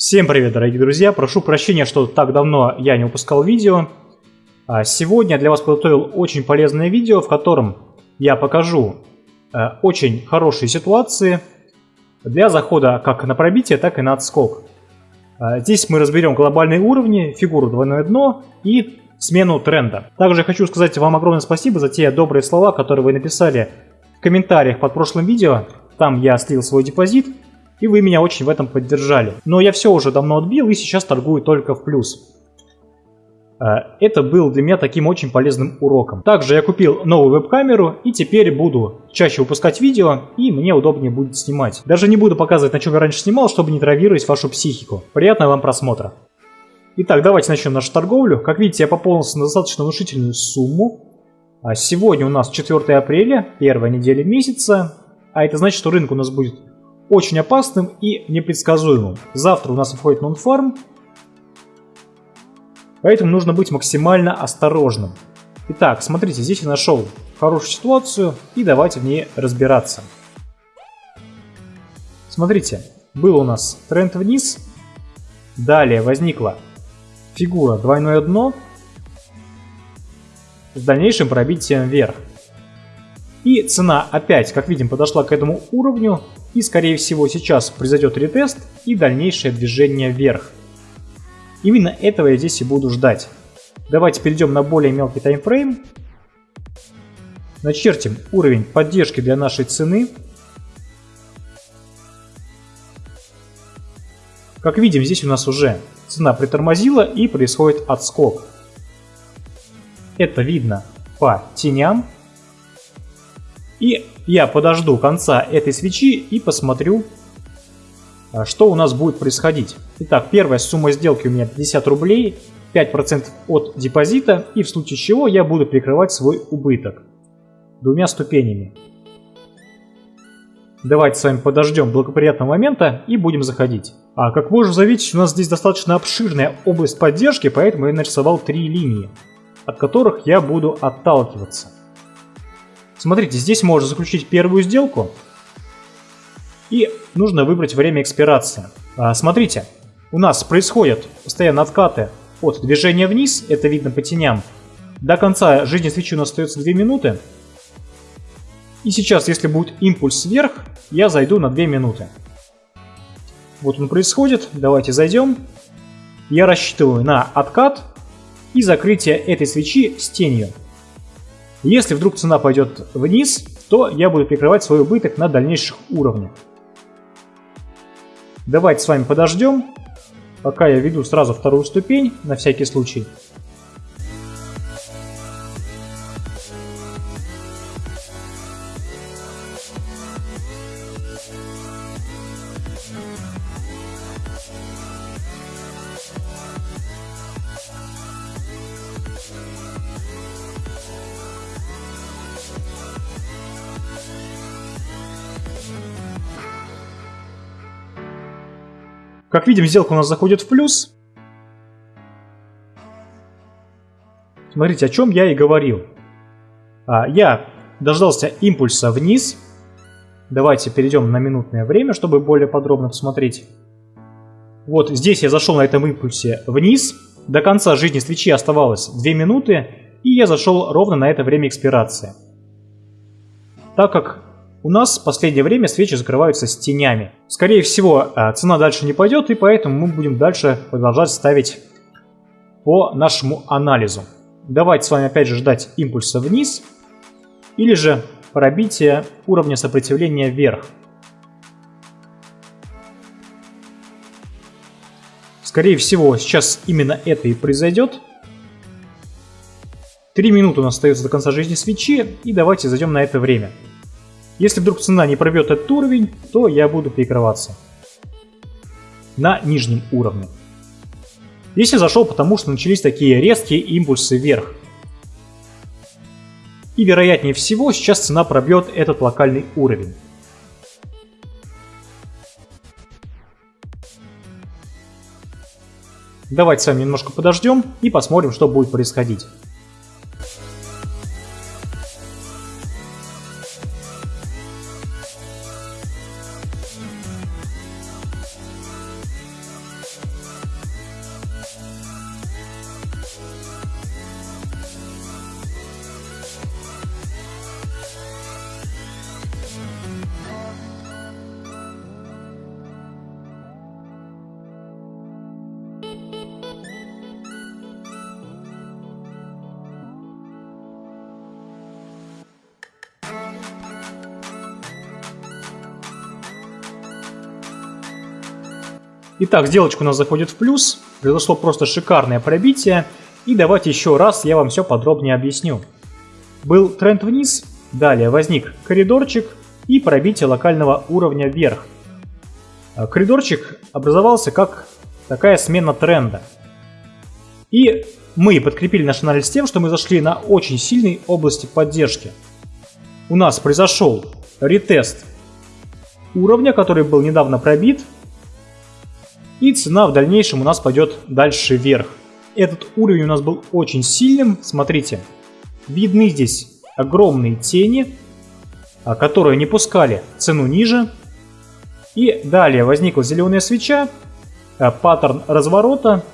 Всем привет, дорогие друзья! Прошу прощения, что так давно я не выпускал видео. А сегодня для вас подготовил очень полезное видео, в котором я покажу э, очень хорошие ситуации для захода как на пробитие, так и на отскок. А здесь мы разберем глобальные уровни, фигуру двойное дно и смену тренда. Также хочу сказать вам огромное спасибо за те добрые слова, которые вы написали в комментариях под прошлым видео. Там я слил свой депозит, и вы меня очень в этом поддержали. Но я все уже давно отбил и сейчас торгую только в плюс. Э, это был для меня таким очень полезным уроком. Также я купил новую веб-камеру и теперь буду чаще выпускать видео и мне удобнее будет снимать. Даже не буду показывать, на чем я раньше снимал, чтобы не травировать вашу психику. Приятного вам просмотра. Итак, давайте начнем нашу торговлю. Как видите, я пополнился на достаточно внушительную сумму. А сегодня у нас 4 апреля, первая неделя месяца. А это значит, что рынок у нас будет очень опасным и непредсказуемым. Завтра у нас входит нон-фарм, поэтому нужно быть максимально осторожным. Итак, смотрите, здесь я нашел хорошую ситуацию и давайте в ней разбираться. Смотрите, был у нас тренд вниз, далее возникла фигура двойное дно с дальнейшим пробитием вверх. И цена опять, как видим, подошла к этому уровню, и скорее всего сейчас произойдет ретест и дальнейшее движение вверх. Именно этого я здесь и буду ждать. Давайте перейдем на более мелкий таймфрейм. Начертим уровень поддержки для нашей цены. Как видим, здесь у нас уже цена притормозила и происходит отскок. Это видно по теням. И я подожду конца этой свечи и посмотрю, а, что у нас будет происходить. Итак, первая сумма сделки у меня 50 рублей, 5% от депозита, и в случае чего я буду прикрывать свой убыток двумя ступенями. Давайте с вами подождем благоприятного момента и будем заходить. А как можно заметить, у нас здесь достаточно обширная область поддержки, поэтому я нарисовал три линии, от которых я буду отталкиваться. Смотрите, здесь можно заключить первую сделку. И нужно выбрать время экспирации. А, смотрите, у нас происходят постоянно откаты от движения вниз, это видно по теням. До конца жизни свечи у нас остается 2 минуты. И сейчас, если будет импульс вверх, я зайду на 2 минуты. Вот он происходит, давайте зайдем. Я рассчитываю на откат и закрытие этой свечи с тенью. Если вдруг цена пойдет вниз, то я буду прикрывать свой убыток на дальнейших уровнях. Давайте с вами подождем, пока я веду сразу вторую ступень, на всякий случай. Как видим, сделка у нас заходит в плюс. Смотрите, о чем я и говорил. А, я дождался импульса вниз. Давайте перейдем на минутное время, чтобы более подробно посмотреть. Вот здесь я зашел на этом импульсе вниз. До конца жизни свечи оставалось 2 минуты, и я зашел ровно на это время экспирации. Так как у нас в последнее время свечи закрываются с тенями. Скорее всего, э, цена дальше не пойдет, и поэтому мы будем дальше продолжать ставить по нашему анализу. Давайте с вами опять же ждать импульса вниз, или же пробитие уровня сопротивления вверх. Скорее всего, сейчас именно это и произойдет. Три минуты у нас остается до конца жизни свечи, и давайте зайдем на это время. Если вдруг цена не пробьет этот уровень, то я буду перекрываться на нижнем уровне. Здесь я зашел, потому что начались такие резкие импульсы вверх. И вероятнее всего сейчас цена пробьет этот локальный уровень. Давайте с вами немножко подождем и посмотрим, что будет происходить. Итак, сделочка у нас заходит в плюс, произошло просто шикарное пробитие, и давайте еще раз я вам все подробнее объясню. Был тренд вниз, далее возник коридорчик и пробитие локального уровня вверх. А коридорчик образовался как такая смена тренда. И мы подкрепили наш анализ тем, что мы зашли на очень сильной области поддержки. У нас произошел ретест уровня, который был недавно пробит, и цена в дальнейшем у нас пойдет дальше вверх. Этот уровень у нас был очень сильным, смотрите, видны здесь огромные тени, а, которые не пускали цену ниже. И далее возникла зеленая свеча, а, паттерн разворота,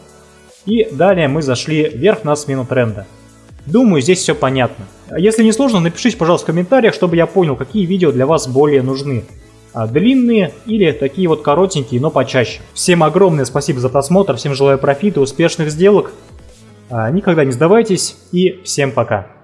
и далее мы зашли вверх на смену тренда. Думаю, здесь все понятно. Если не сложно, напишите, пожалуйста, в комментариях, чтобы я понял, какие видео для вас более нужны. А, длинные или такие вот коротенькие, но почаще. Всем огромное спасибо за просмотр, всем желаю профита, успешных сделок. А, никогда не сдавайтесь и всем пока.